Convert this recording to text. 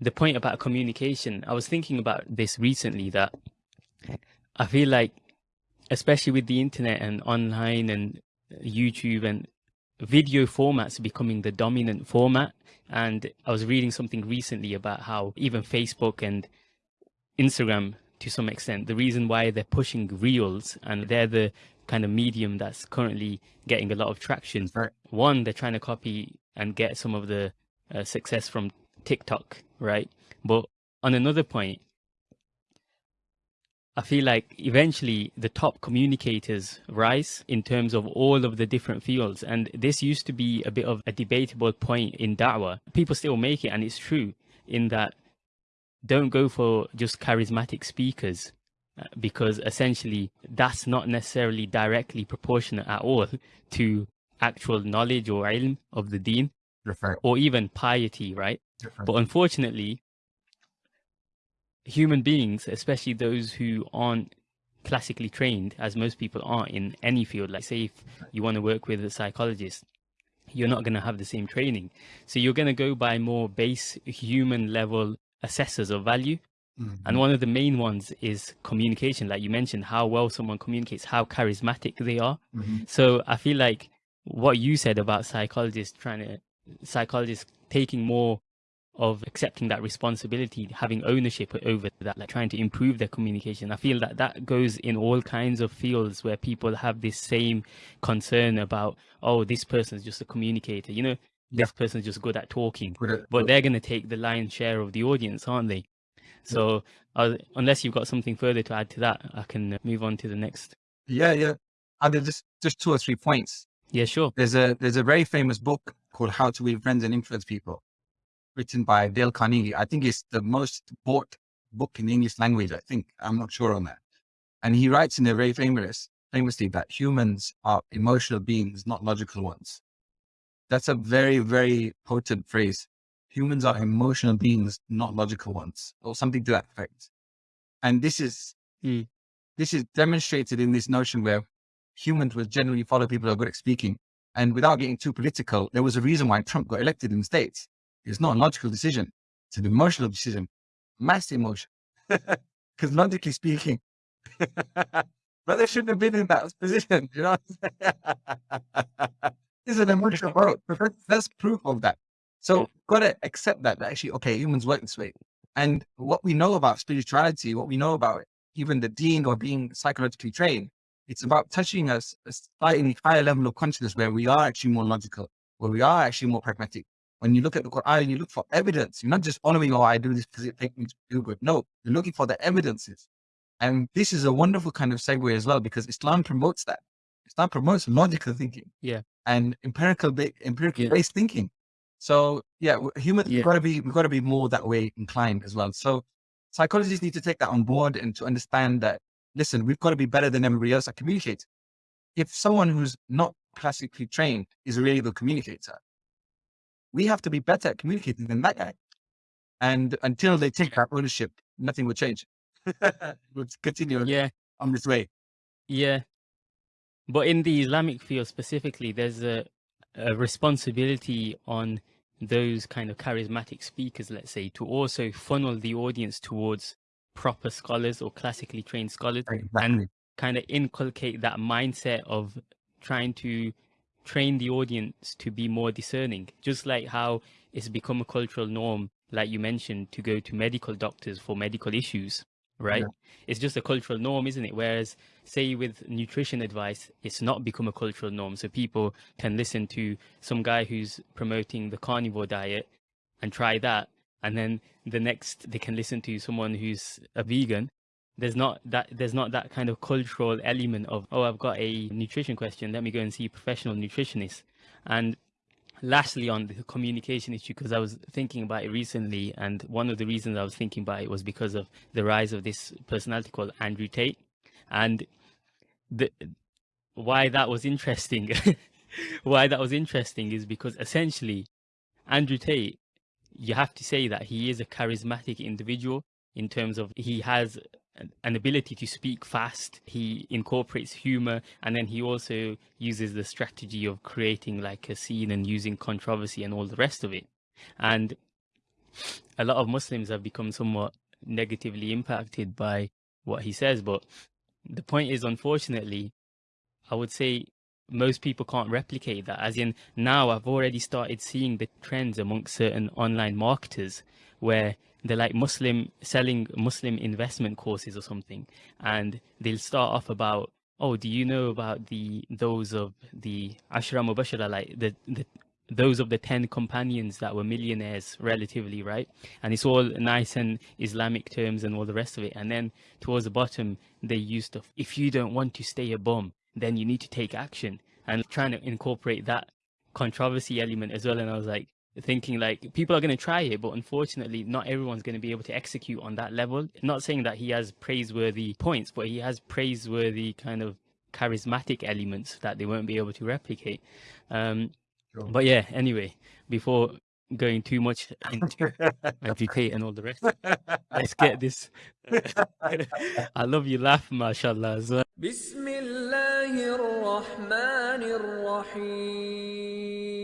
the point about communication, I was thinking about this recently that I feel like, especially with the internet and online and YouTube and video formats becoming the dominant format. And I was reading something recently about how even Facebook and Instagram, to some extent, the reason why they're pushing reels and they're the kind of medium that's currently getting a lot of traction. Right. One, they're trying to copy and get some of the uh, success from TikTok, right? But on another point, I feel like eventually the top communicators rise in terms of all of the different fields. And this used to be a bit of a debatable point in Da'wah. People still make it, and it's true in that don't go for just charismatic speakers uh, because essentially that's not necessarily directly proportionate at all to actual knowledge or ilm of the deen or even piety, right? But unfortunately, human beings, especially those who aren't classically trained, as most people aren't in any field, like say if you want to work with a psychologist, you're not going to have the same training. So you're going to go by more base human level assessors of value. Mm-hmm. And one of the main ones is communication, like you mentioned, how well someone communicates, how charismatic they are. Mm-hmm. So I feel like what you said about psychologists trying to, psychologists taking more of accepting that responsibility, having ownership over that, like trying to improve their communication. I feel that that goes in all kinds of fields where people have this same concern about, oh, this person's just a communicator, you know, yeah. this person's just good at talking, but they're going to take the lion's share of the audience, aren't they? So uh, unless you've got something further to add to that, I can move on to the next. Yeah, yeah. And there's just, just two or three points. Yeah, sure. There's a, there's a very famous book called How to Win Friends and Influence People written by Dale Carnegie. I think it's the most bought book in the English language. I think I'm not sure on that. And he writes in a very famous, famously that humans are emotional beings, not logical ones. That's a very, very potent phrase. Humans are emotional beings, not logical ones, or something to that effect. And this is, mm. this is demonstrated in this notion where humans will generally follow people who are good at speaking. And without getting too political, there was a reason why Trump got elected in the States. It's not a logical decision. It's an emotional decision, mass emotion. Because logically speaking, brother shouldn't have been in that position. You know, it's an emotional vote. That's proof of that. So got to accept that, that actually, okay, humans work this way. And what we know about spirituality, what we know about it, even the deen or being psychologically trained, it's about touching us a slightly higher level of consciousness where we are actually more logical, where we are actually more pragmatic, when you look at the Quran, you look for evidence. You're not just following, oh, I do this because it makes me feel good. No, you're looking for the evidences. And this is a wonderful kind of segue as well, because Islam promotes that. Islam promotes logical thinking. Yeah. And empirical, empirical yeah. based thinking. So yeah, humans, yeah. we've got to be, we've got to be more that way inclined as well. So psychologists need to take that on board and to understand that, listen, we've got to be better than everybody else at communicate. If someone who's not classically trained is a really good communicator, we have to be better at communicating than that guy. And until they take that ownership, nothing will change. we'll continue yeah. on this way. Yeah. But in the Islamic field specifically, there's a, a responsibility on those kind of charismatic speakers, let's say, to also funnel the audience towards proper scholars or classically trained scholars exactly. and kind of inculcate that mindset of trying to train the audience to be more discerning, just like how it's become a cultural norm, like you mentioned, to go to medical doctors for medical issues, right? Yeah. It's just a cultural norm, isn't it? Whereas, say, with nutrition advice, it's not become a cultural norm. So people can listen to some guy who's promoting the carnivore diet and try that. And then the next, they can listen to someone who's a vegan. There's not that there's not that kind of cultural element of oh i've got a nutrition question. Let me go and see a professional nutritionist. And lastly on the communication issue because i was thinking about it recently and one of the reasons i was thinking about it was because of the rise of this personality called andrew tate. And the why that was interesting why that was interesting is because essentially andrew tate you have to say that he is a charismatic individual in terms of he has an ability to speak fast. He incorporates humor and then he also uses the strategy of creating like a scene and using controversy and all the rest of it. And a lot of Muslims have become somewhat negatively impacted by what he says. But the point is, unfortunately, I would say most people can't replicate that. As in, now I've already started seeing the trends amongst certain online marketers where they're like Muslim selling Muslim investment courses or something, and they'll start off about, oh, do you know about the those of the Ashra Mubashara, like the the those of the 10 companions that were millionaires relatively right and it's all nice and islamic terms and all the rest of it and then towards the bottom they used to if you don't want to stay a bum then you need to take action and trying to incorporate that controversy element as well and i was like thinking like people are going to try it but unfortunately not everyone's going to be able to execute on that level not saying that he has praiseworthy points but he has praiseworthy kind of charismatic elements that they won't be able to replicate um sure. but yeah anyway before going too much into educate and all the rest. Let's get this. I love you laugh, mashallah, as well. بسم الله الرحمن الرحيم.